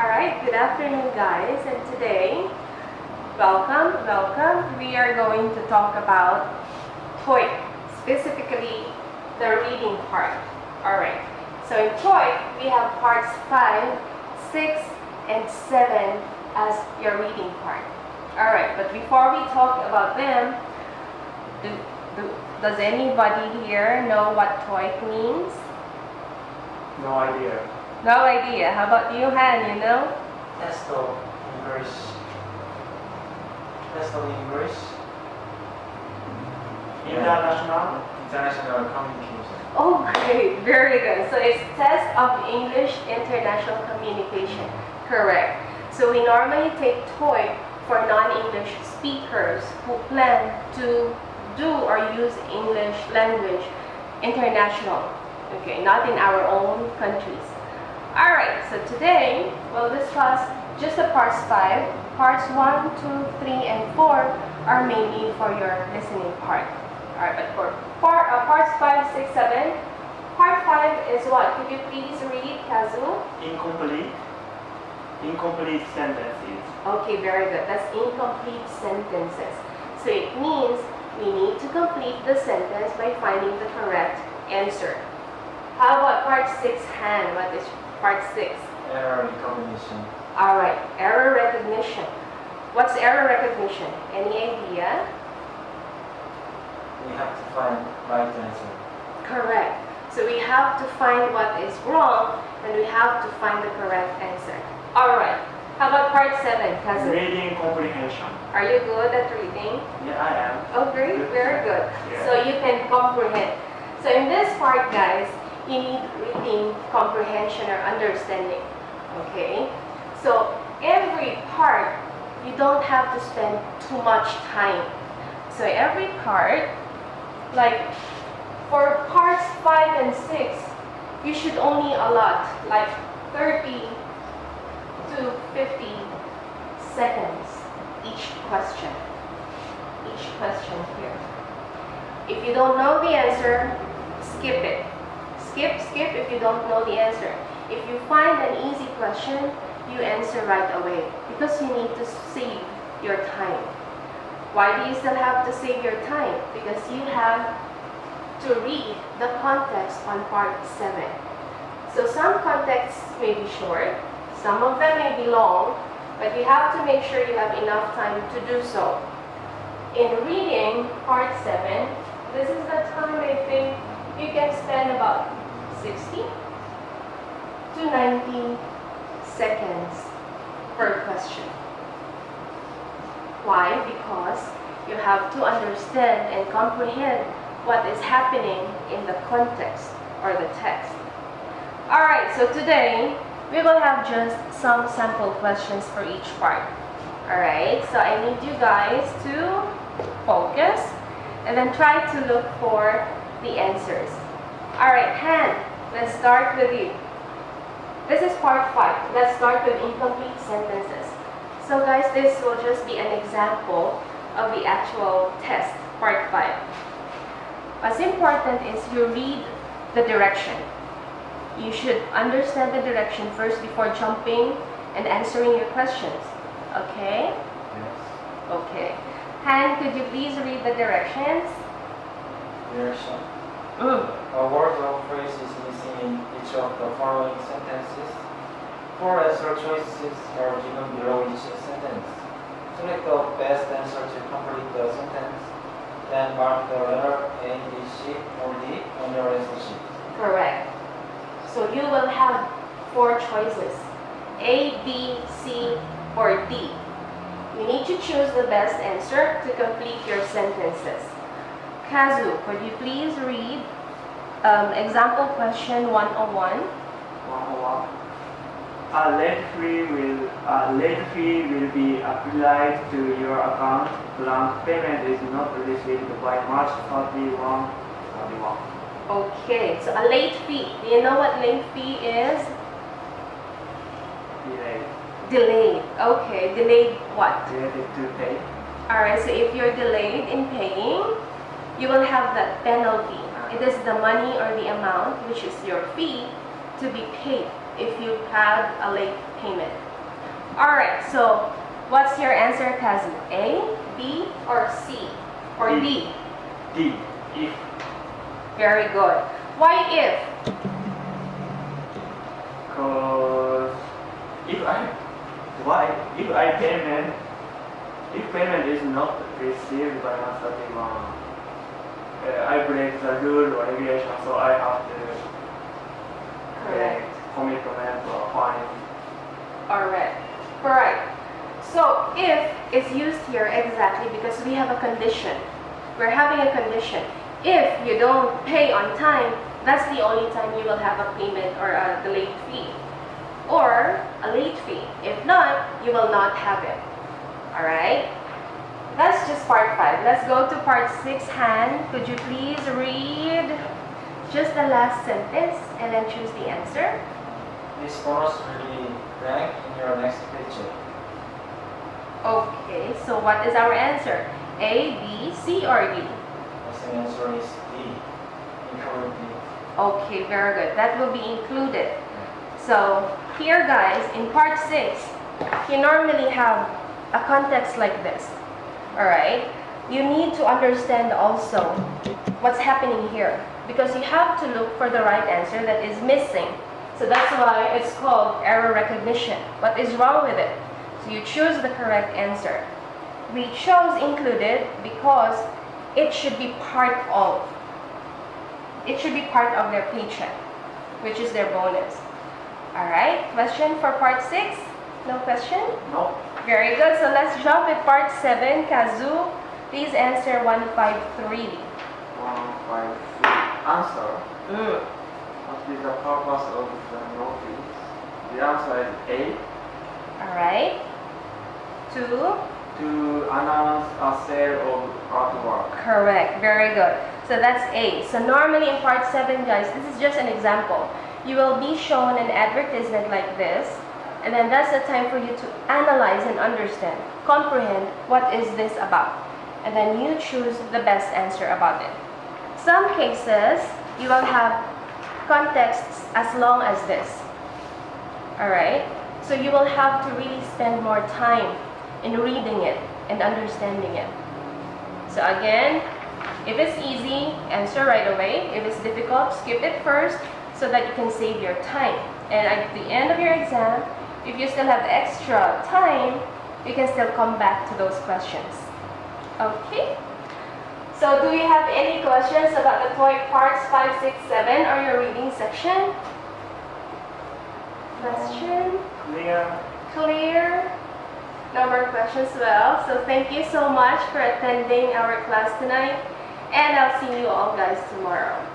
Alright, good afternoon guys and today, welcome, welcome. We are going to talk about TOEIC, specifically the reading part. Alright, so in TOEIC, we have parts 5, 6, and 7 as your reading part. Alright, but before we talk about them, do, do, does anybody here know what TOEIC means? No idea. No idea. How about you, Han? You know? Test of English. Test of English. International. International communication. Oh, great. Very good. So it's test of English International Communication. Correct. So we normally take TOEIC for non-English speakers who plan to do or use English language international. Okay, not in our own countries. Alright, so today we'll discuss just the parts 5. Parts 1, 2, 3, and 4 are mainly for your listening part. Alright, but for part, uh, parts 5, 6, 7, part 5 is what? Could you please read, Kazu? Incomplete. Incomplete sentences. Okay, very good. That's incomplete sentences. So it means we need to complete the sentence by finding the correct answer. How about part 6, Han? What is part 6? Error recognition. Alright, error recognition. What's error recognition? Any idea? We have to find right answer. Correct. So we have to find what is wrong and we have to find the correct answer. Alright, how about part 7, cousin? Reading comprehension. Are you good at reading? Yeah, I am. Oh, great, very good. Yeah. So you can comprehend. So in this part, guys, need reading comprehension or understanding. Okay? So every part, you don't have to spend too much time. So every part, like for parts 5 and 6, you should only allot like 30 to 50 seconds each question. Each question here. If you don't know the answer, skip it. Skip, skip if you don't know the answer. If you find an easy question, you answer right away because you need to save your time. Why do you still have to save your time? Because you have to read the context on part 7. So some contexts may be short, some of them may be long, but you have to make sure you have enough time to do so. In reading part 7, this is the time I think you can spend about 60 to 90 seconds per question. Why? Because you have to understand and comprehend what is happening in the context or the text. Alright, so today we will have just some sample questions for each part. Alright, so I need you guys to focus and then try to look for the answers. Alright, Han, let's start with you. This is part 5. Let's start with incomplete sentences. So guys, this will just be an example of the actual test, part 5. What's important is you read the direction. You should understand the direction first before jumping and answering your questions. Okay? Yes. Okay. Han, could you please read the directions? Direction. A word or phrase is missing in each of the following sentences. Four answer choices are given below each sentence. Select the best answer to complete the sentence. Then mark the letter A, B, C, or D on your answer sheet. Correct. So you will have four choices. A, B, C, or D. You need to choose the best answer to complete your sentences. Kazu, could you please read um, example question 101? 101. A late fee will a late fee will be applied to your account. Blank payment is not received by March 31, 31. Okay, so a late fee. Do you know what late fee is? Delay. Delayed. Okay, delayed what? Related to pay. Alright, so if you're delayed in you will have that penalty. It is the money or the amount, which is your fee, to be paid if you have a late payment. Alright, so what's your answer, Kazu? A, B, or C? Or D? D. If Very good. Why if? Cause if I why if I payment if payment is not received by March 31, uh, Break the rule or regulation, so I have to Correct. uh, commitment or fine. Alright. Alright. So if is used here exactly because we have a condition. We're having a condition. If you don't pay on time, that's the only time you will have a payment or a delayed fee. Or a late fee. If not, you will not have it. Alright? That's just part 5. Let's go to part 6, Han. Could you please read just the last sentence and then choose the answer? This bonus will be blank in your next paycheck. Okay, so what is our answer? A, B, C, or D? The answer is D. Okay, very good. That will be included. So here guys, in part 6, you normally have a context like this. Alright? You need to understand also what's happening here. Because you have to look for the right answer that is missing. So that's why it's called error recognition. What is wrong with it? So you choose the correct answer. We chose included because it should be part of. It should be part of their paycheck, which is their bonus. Alright, question for part 6? No question? No. Very good. So let's jump at part 7. Kazu, please answer 153. One, five, three. Answer. Mm. What is the purpose of the notice? The answer is A. Alright. 2. To announce a sale of artwork. Correct. Very good. So that's A. So normally in part 7, guys, this is just an example. You will be shown an advertisement like this. And then that's the time for you to analyze and understand, comprehend what is this about. And then you choose the best answer about it. Some cases, you will have contexts as long as this. Alright? So you will have to really spend more time in reading it and understanding it. So again, if it's easy, answer right away. If it's difficult, skip it first so that you can save your time. And at the end of your exam, if you still have extra time, you can still come back to those questions. Okay? So do you have any questions about the TOEIC parts 5, 6, 7 or your reading section? Question? Clear. Clear? No more questions? Well, so thank you so much for attending our class tonight. And I'll see you all guys tomorrow.